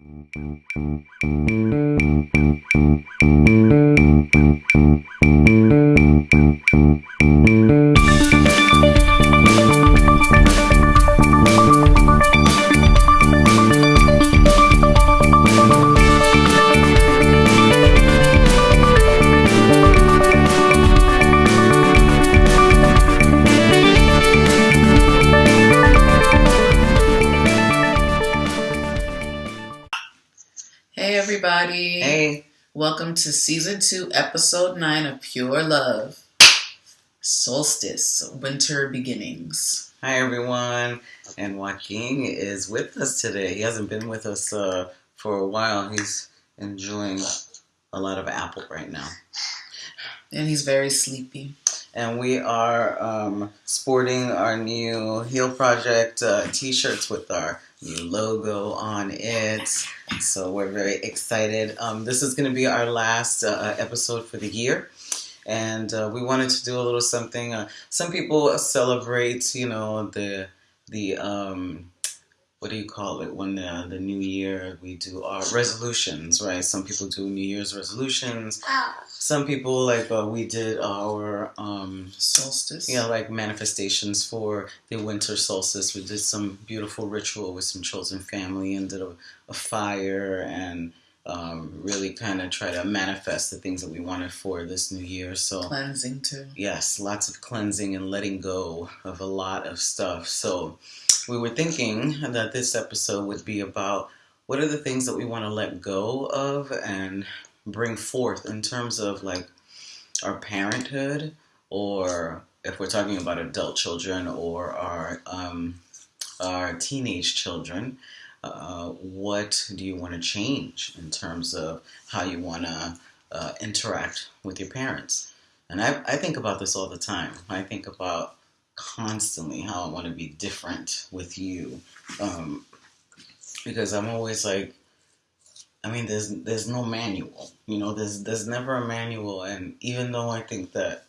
Hey, Welcome to season two, episode nine of Pure Love Solstice Winter Beginnings. hi everyone. And Joaquin is with us today. He hasn't been with us uh, for a while. He's enjoying a lot of apple right now. And he's very sleepy. And we are um, sporting our new Heal Project uh, t shirts with our logo on it. So we're very excited. Um, this is going to be our last uh, episode for the year. And uh, we wanted to do a little something. Uh, some people celebrate, you know, the the um, what do you call it when the the new year we do our resolutions, right? Some people do New Year's resolutions. Some people like uh, we did our um, Solstice. yeah, like manifestations for the winter solstice. We did some beautiful ritual with some chosen family and did a, a fire and um, really kind of try to manifest the things that we wanted for this new year. So, Cleansing too. yes, lots of cleansing and letting go of a lot of stuff. So, we were thinking that this episode would be about what are the things that we want to let go of and bring forth in terms of like our parenthood or if we're talking about adult children or our um, our teenage children, uh, what do you want to change in terms of how you want to uh, interact with your parents? And I, I think about this all the time. I think about constantly how I want to be different with you, um, because I'm always like, I mean, there's there's no manual, you know. There's there's never a manual, and even though I think that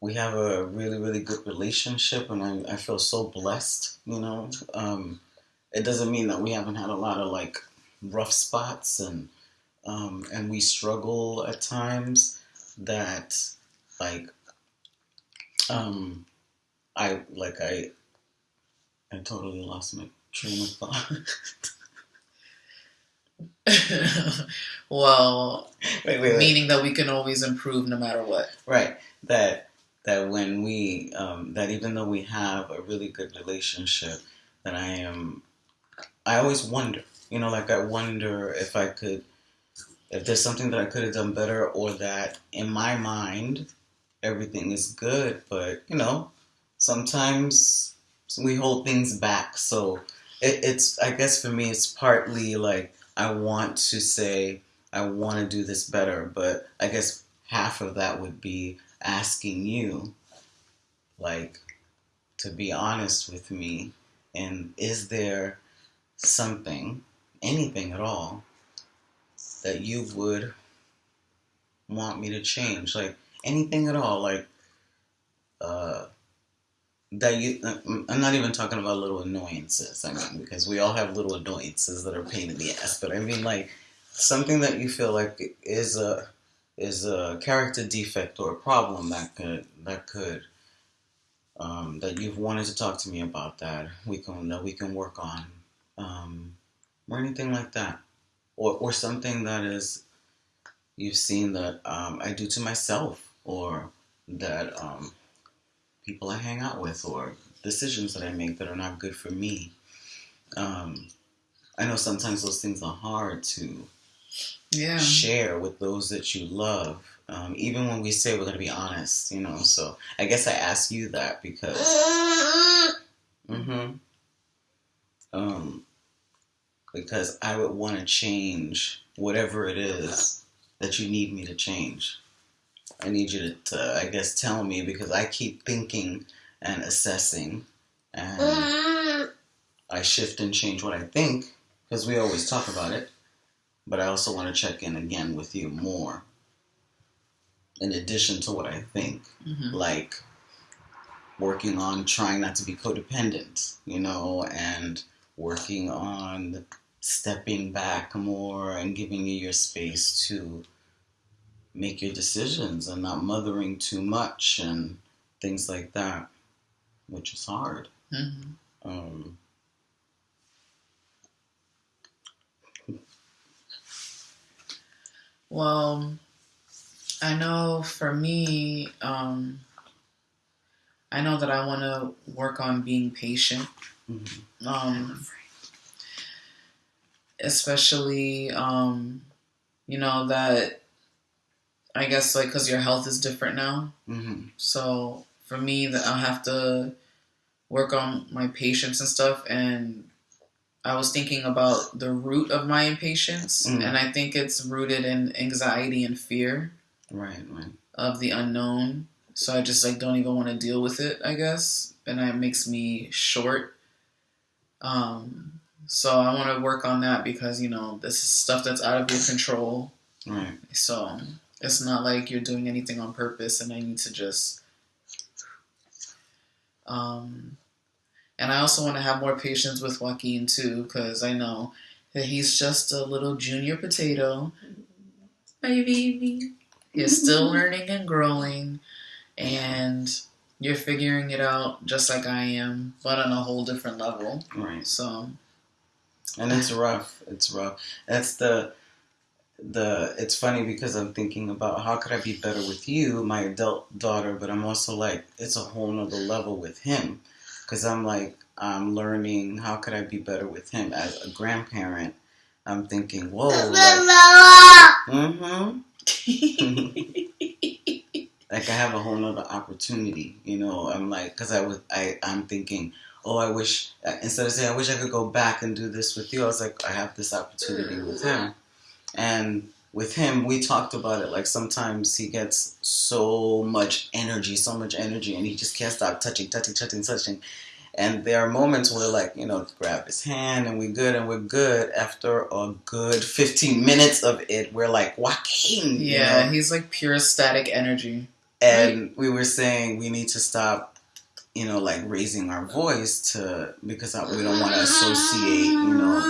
we have a really really good relationship, and I, I feel so blessed, you know. Um, it doesn't mean that we haven't had a lot of like rough spots, and um, and we struggle at times. That like um, I like I I totally lost my train of thought. well, wait, wait, wait. meaning that we can always improve no matter what. Right. That that when we um, that even though we have a really good relationship, that I am I always wonder. You know, like I wonder if I could if there's something that I could have done better or that in my mind everything is good, but you know, sometimes we hold things back. So it, it's I guess for me it's partly like I want to say I want to do this better, but I guess half of that would be asking you, like, to be honest with me, and is there something, anything at all, that you would want me to change? Like, anything at all, like, uh, that you, I'm not even talking about little annoyances, I mean, because we all have little annoyances that are pain in the ass, but I mean, like, something that you feel like is a is a character defect or a problem that could that could um, that you've wanted to talk to me about that we can that we can work on um, or anything like that. Or or something that is you've seen that um, I do to myself or that um, people I hang out with or decisions that I make that are not good for me. Um, I know sometimes those things are hard to Yeah. share with those that you love, um, even when we say we're going to be honest, you know. So I guess I ask you that because, Mm-hmm. um, because I would want to change whatever it is that you need me to change. I need you to, to, I guess, tell me because I keep thinking and assessing, and I shift and change what I think because we always talk about it. But I also want to check in again with you more. In addition to what I think, Mhm. like working on trying not to be codependent, you know, and working on stepping back more and giving you your space to make your decisions and not mothering too much and things like that, which is hard. hmm Um, Well, I know for me, um, I know that I want to work on being patient. mhm. Um, especially, um, you know, that I guess like because your health is different now. Mhm. So for me, that I'll have to work on my patience and stuff. And I was thinking about the root of my impatience, Mm. and I think it's rooted in anxiety and fear Right, right. of the unknown. So I just like don't even want to deal with it, I guess, and that makes me short. Um, so I want to work on that because you know this is stuff that's out of your control. Right. So it's not like you're doing anything on purpose, and I need to just. Um, and I also want to have more patience with Joaquin too, because I know that he's just a little junior potato. Baby, he's still learning and growing, and you're figuring it out just like I am, but on a whole different level. Right. So and it's rough. It's rough. That's the the. It's funny because I'm thinking about how could I be better with you, my adult daughter, but I'm also like it's a whole nother level with him because I'm like I'm learning how could I be better with him as a grandparent. I'm thinking, whoa, like, mm-hmm. like I have a whole nother opportunity, you know. I'm like, because I was, I, I'm thinking, oh, I wish instead of saying I wish I could go back and do this with you, I was like, I have this opportunity with him, and with him, we talked about it. Like sometimes he gets so much energy, so much energy, and he just can't stop touching, touching, touching, touching. And there are moments where, like, you know, grab his hand and we're good and we're good. After a good 15 minutes of it, we're like, Joaquin. you yeah, know? he's like pure static energy. and we were saying we need to stop you know like raising our voice to because I- we don't want to associate you know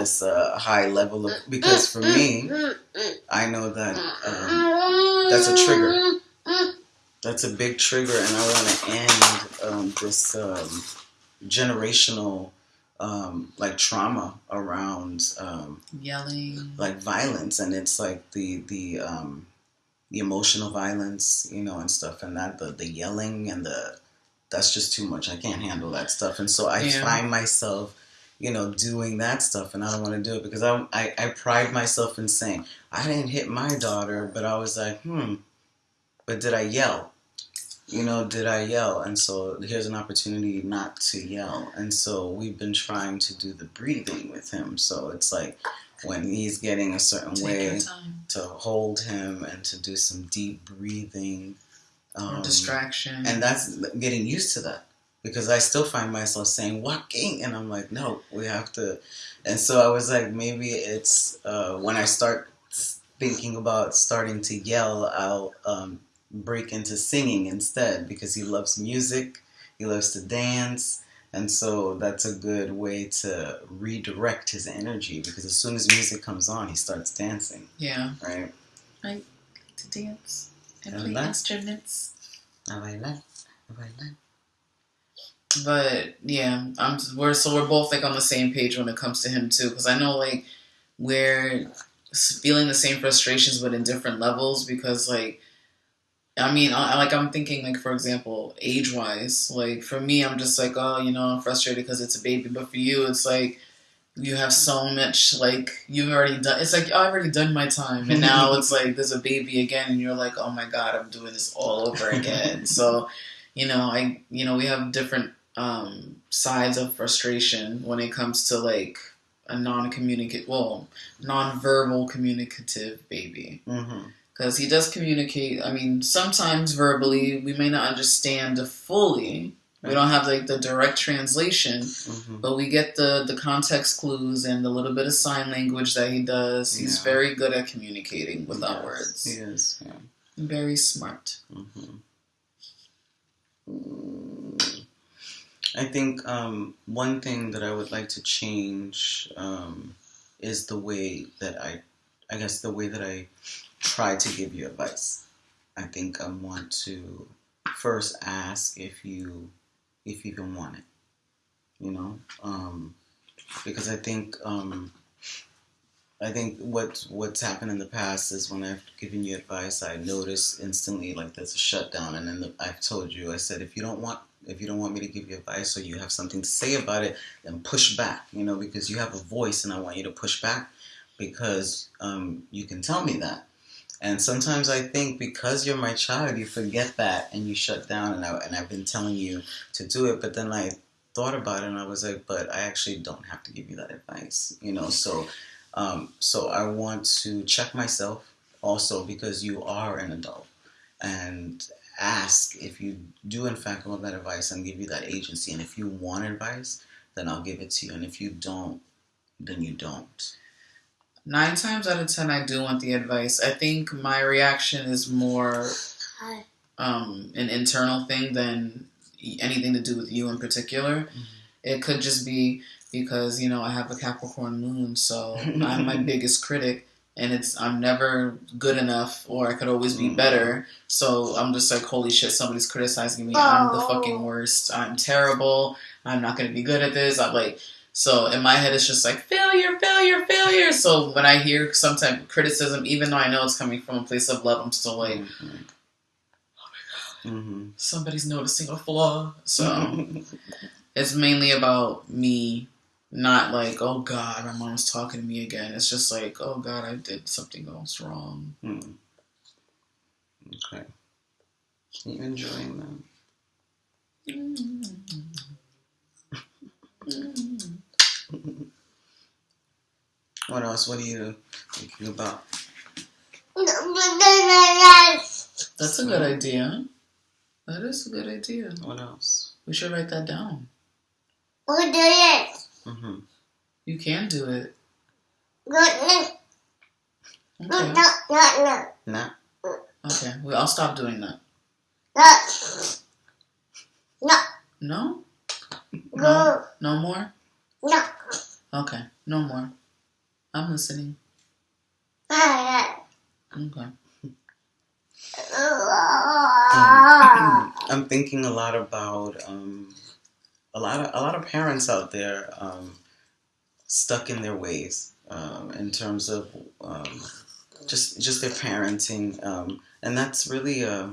this uh, high level of because for me i know that um, that's a trigger that's a big trigger and i want to end um, this um, generational um, like trauma around um, Yelling. like violence and it's like the the um the emotional violence you know and stuff and that the the yelling and the that's just too much i can't handle that stuff and so i Yeah. find myself you know doing that stuff and i don't want to do it because I, I i pride myself in saying i didn't hit my daughter but i was like hmm but did i yell? You know did i yell? And so here's an opportunity not to yell. And so we've been trying to do the breathing with him. So it's like when he's getting a certain Take way to hold him and to do some deep breathing um, distraction. and that's getting used to that because I still find myself saying Joaquin and I'm like no we have to and so I was like maybe it's uh, when I start thinking about starting to yell I'll um, break into singing instead because he loves music he loves to dance and so that's a good way to redirect his energy because as soon as music comes on he starts dancing yeah, right i like to dance and And play that- instruments. a bailar, a bailar. But yeah, I'm we're so we're both like on the same page when it comes to him too, because I know like we're feeling the same frustrations, but in different levels. Because like, I mean, I, like I'm thinking like for example, age wise, like for me, I'm just like, oh, you know, I'm frustrated because it's a baby, but for you, it's like you have so much like you've already done. It's like I've already done my time, and now it's like there's a baby again, and you're like, oh my god, I'm doing this all over again. so you know, I you know we have different um, sides of frustration when it comes to like a non-communicate, well, non-verbal communicative baby Mm-hmm. because he does communicate. I mean, sometimes verbally, we may not understand fully. We don't have like the direct translation, Mm-hmm. but we get the the context clues and the little bit of sign language that he does. He's Yeah. very good at communicating without Yes, words. He is. Yeah. Very smart. Mm-hmm. I think um, one thing that I would like to change um, is the way that I, I guess the way that I try to give you advice. I think I want to first ask if you, if you even want it. You know, um, because I think um, I think what what's happened in the past is when I've given you advice, I notice instantly like there's a shutdown, and then the, I've told you, I said if you don't want if you don't want me to give you advice or you have something to say about it, then push back, you know, because you have a voice, and I want you to push back because um, you can tell me that. And sometimes I think because you're my child, you forget that and you shut down. And, I, and I've been telling you to do it, but then I thought about it and I was like, but I actually don't have to give you that advice, you know. So um, so I want to check myself also because you are an adult and ask if you do in fact want that advice and give you that agency. And if you want advice, then I'll give it to you. And if you don't, then you don't. Nine times out of ten, I do want the advice. I think my reaction is more um, an internal thing than anything to do with you in particular. Mm-hmm. It could just be because you know I have a Capricorn moon, so I'm my biggest critic, and it's I'm never good enough, or I could always be mm. better. So I'm just like, holy shit, somebody's criticizing me. Oh. I'm the fucking worst. I'm terrible. I'm not gonna be good at this. I'm like. So in my head, it's just like failure, failure, failure. So when I hear some type of criticism, even though I know it's coming from a place of love, I'm still like, mm-hmm. oh my god, mm-hmm. somebody's noticing a flaw. So it's mainly about me not like, oh God, my mom's talking to me again. It's just like, oh God, I did something else wrong. Hmm. Okay. Are you enjoying them? what else? What are you thinking about? That's a good idea. That is a good idea. What else? We should write that down. We'll do it. Mm-hmm. You can do it. No, no. Okay. No, no, no, no. Okay, well, I'll stop doing that. No. No? No? No more? No. Okay, no more. I'm listening. Okay. I'm thinking a lot about um, a lot of a lot of parents out there um, stuck in their ways um, in terms of um, just just their parenting, um, and that's really uh,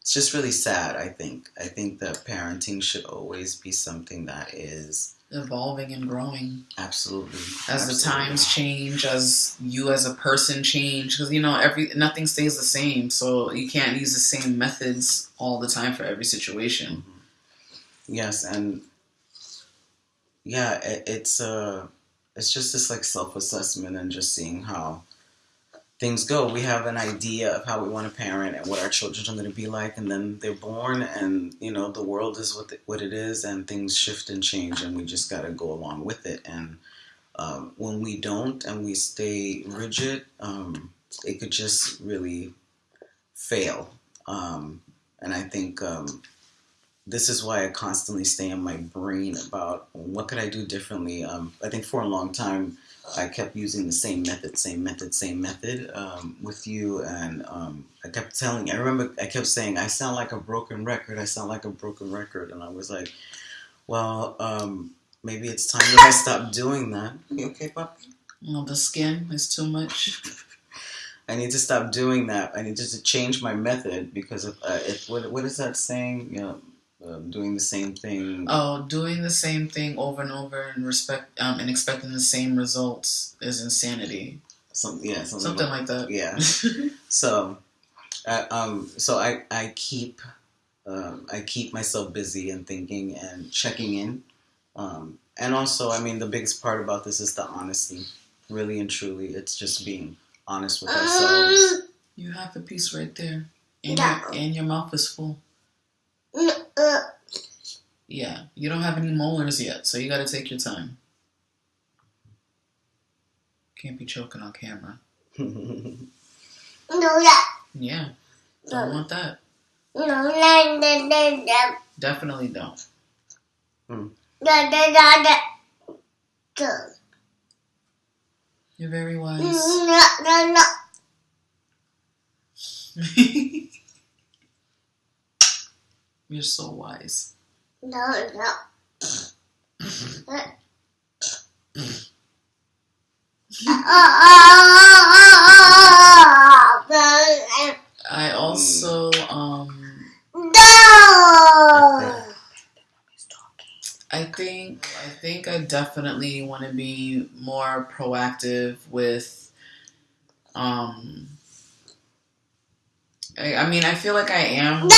it's just really sad. I think I think that parenting should always be something that is evolving and growing. Absolutely. As Absolutely. the times change, as you as a person change, because you know every nothing stays the same, so you can't use the same methods all the time for every situation. Mm-hmm. Yes, and yeah, it, it's uh, it's just this like self assessment and just seeing how things go. We have an idea of how we want to parent and what our children are going to be like, and then they're born, and you know the world is what the, what it is, and things shift and change, and we just got to go along with it. And um, when we don't and we stay rigid, um, it could just really fail. Um, and I think um, this is why I constantly stay in my brain about what could I do differently. Um, I think for a long time I kept using the same method, same method, same method um, with you, and um, I kept telling. I remember I kept saying, "I sound like a broken record. I sound like a broken record," and I was like, "Well, um, maybe it's time that I stop doing that." You okay, puppy? Well, the skin is too much. I need to stop doing that. I need to change my method because if, uh, if what, what is that saying? You know, um, doing the same thing. Oh, doing the same thing over and over and respect um, and expecting the same results is insanity. Some, yeah, something, something like, like, that. Yeah. so, uh, um, so I I keep um, I keep myself busy and thinking and checking in, um, and also I mean the biggest part about this is the honesty. Really and truly, it's just being honest with ourselves. You have the piece right there, and your and your mouth is full. Yeah, you don't have any molars yet, so you got to take your time. Can't be choking on camera. no, that. Yeah, don't want that. No, no, no, no, Definitely don't. Hmm. Da da da da. Da. You're very wise. No no no. You're so wise. No no. I also um No I think I think I definitely want to be more proactive with um I, I mean I feel like I am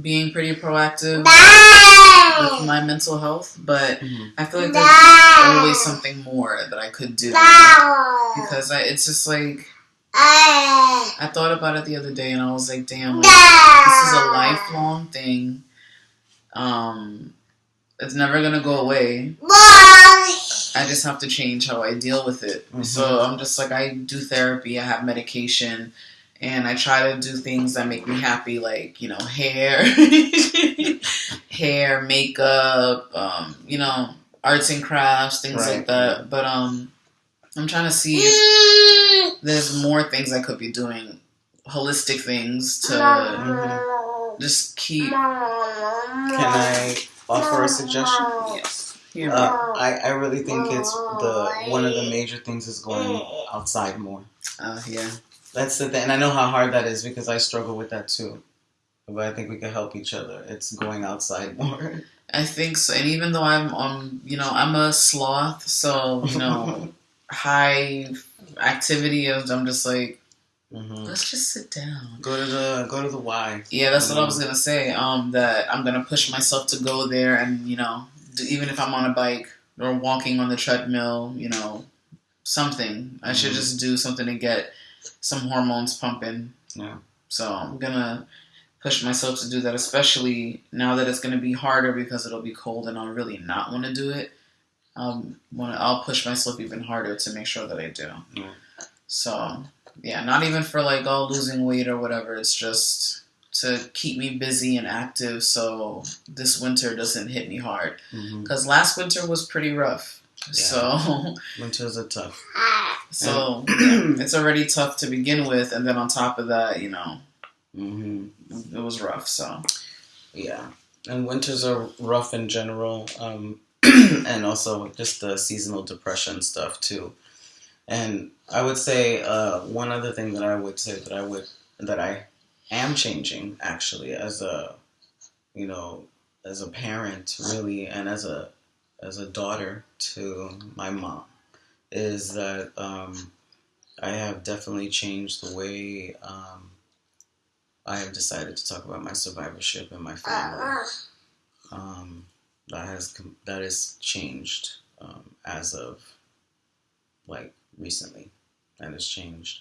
being pretty proactive with my mental health, but Mhm. I feel like there's always something more that I could do because I, it's just like I thought about it the other day and I was like, damn, like, this is a lifelong thing. Um, it's never gonna go away. I just have to change how I deal with it. Mhm. So I'm just like I do therapy, I have medication, and I try to do things that make me happy, like you know, hair, hair, makeup, um, you know, arts and crafts, things Right. like that. But um, I'm trying to see if there's more things I could be doing, holistic things to just keep. Can I offer a suggestion? Yes. Here, Uh, I, I really think it's the one of the major things is going outside more. uh, yeah. That's the thing, and I know how hard that is because I struggle with that too. But I think we can help each other. It's going outside more. I think so. And even though I'm um, you know, I'm a sloth, so you know, high activity of I'm just like, hmm let's just sit down. Go to the go to the Y. Yeah, that's what I was gonna say. Um, that I'm gonna push myself to go there, and you know, do, even if I'm on a bike or walking on the treadmill, you know, something. I should Mhm. just do something to get some hormones pumping. Yeah. So I'm gonna push myself to do that, especially now that it's gonna be harder because it'll be cold, and I'll really not want to do it. Um, want I'll push myself even harder to make sure that I do. Yeah. So yeah, not even for like oh losing weight or whatever. It's just to keep me busy and active so this winter doesn't hit me hard. Because last winter was pretty rough. So Winters are tough. So yeah, it's already tough to begin with, and then on top of that, you know, hmm it was rough. So Yeah, and winters are rough in general, um, and also just the seasonal depression stuff too. And I would say uh, one other thing that I would say that I would that I am changing actually as a you know as a parent really and as a as a daughter to my mom is that um, I have definitely changed the way um, I have decided to talk about my survivorship and my family. Um, that has that has changed um, as of like recently. That has changed.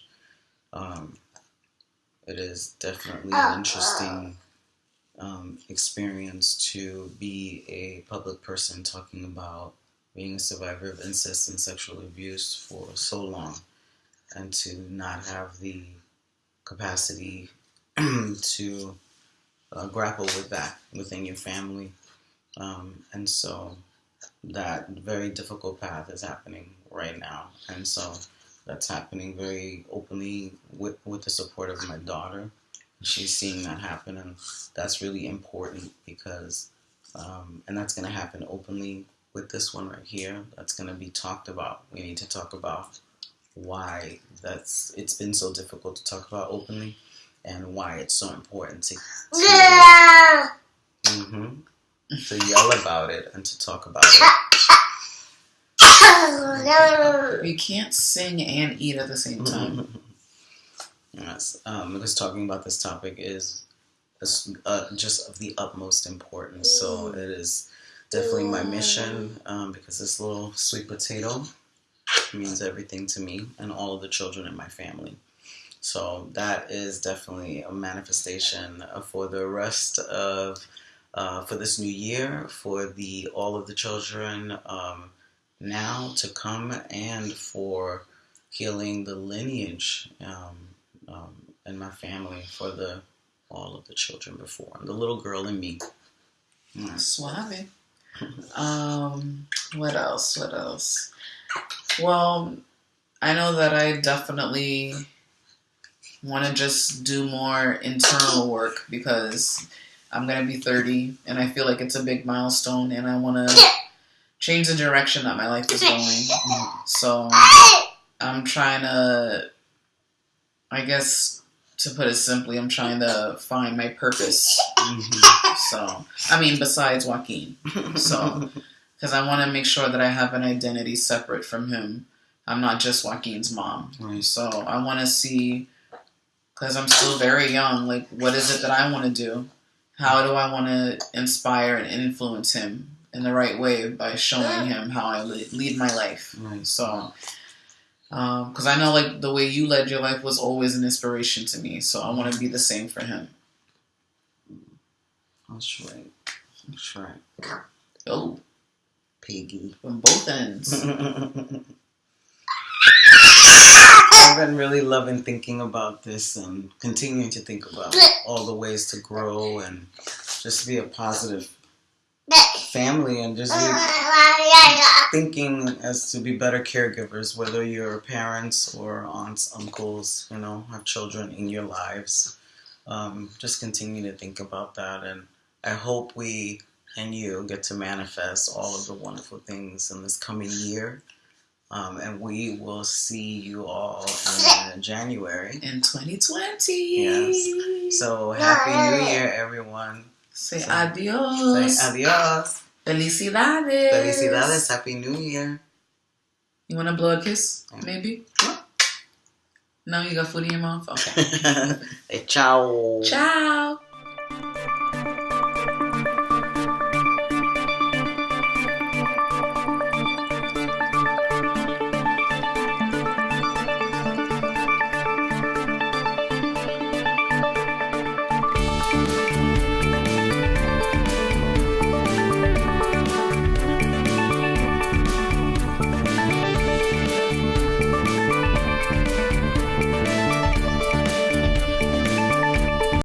Um, it is definitely an interesting um, experience to be a public person talking about being a survivor of incest and sexual abuse for so long, and to not have the capacity to uh, grapple with that within your family. Um, and so that very difficult path is happening right now. And so that's happening very openly with, with the support of my daughter. She's seeing that happen, and that's really important because, um, and that's going to happen openly with this one right here. That's going to be talked about. We need to talk about why that's it's been so difficult to talk about openly and why it's so important to, to hmm to yell about it and to talk about it. you can't sing and eat at the same time. yes, um, because talking about this topic is, is uh, just of the utmost importance. So it is definitely my mission um, because this little sweet potato means everything to me and all of the children in my family. So that is definitely a manifestation for the rest of uh, for this new year for the all of the children um, now to come and for healing the lineage um, um, in my family for the all of the children before the little girl in me. Yes. Suave. Um, what else? What else? Well, I know that I definitely want to just do more internal work because I'm gonna be 30, and I feel like it's a big milestone, and I want to change the direction that my life is going. So I'm trying to, I guess, to put it simply, I'm trying to find my purpose. Mhm. So, I mean, besides Joaquin. So, because I want to make sure that I have an identity separate from him. I'm not just Joaquin's mom. Right. So, I want to see, because I'm still very young, like, what is it that I want to do? How do I want to inspire and influence him in the right way by showing him how I lead my life? Right. So, Um, because I know, like, the way you led your life was always an inspiration to me. So, I want to be the same for him. That's right. That's right. Oh, Piggy. from both ends. I've been really loving thinking about this and continuing to think about all the ways to grow and just be a positive family and just be thinking as to be better caregivers, whether you're parents or aunts, uncles, you know, have children in your lives. Um, just continue to think about that. And I hope we and you get to manifest all of the wonderful things in this coming year. Um, and we will see you all in January. in 2020. Yes. So happy New Year, everyone. Say So- adios. Say adios. Felicidades. Felicidades. Happy New Year. You want to blow a kiss? Yeah. Maybe? No, you got food in your mouth? Okay. hey, ciao. Ciao.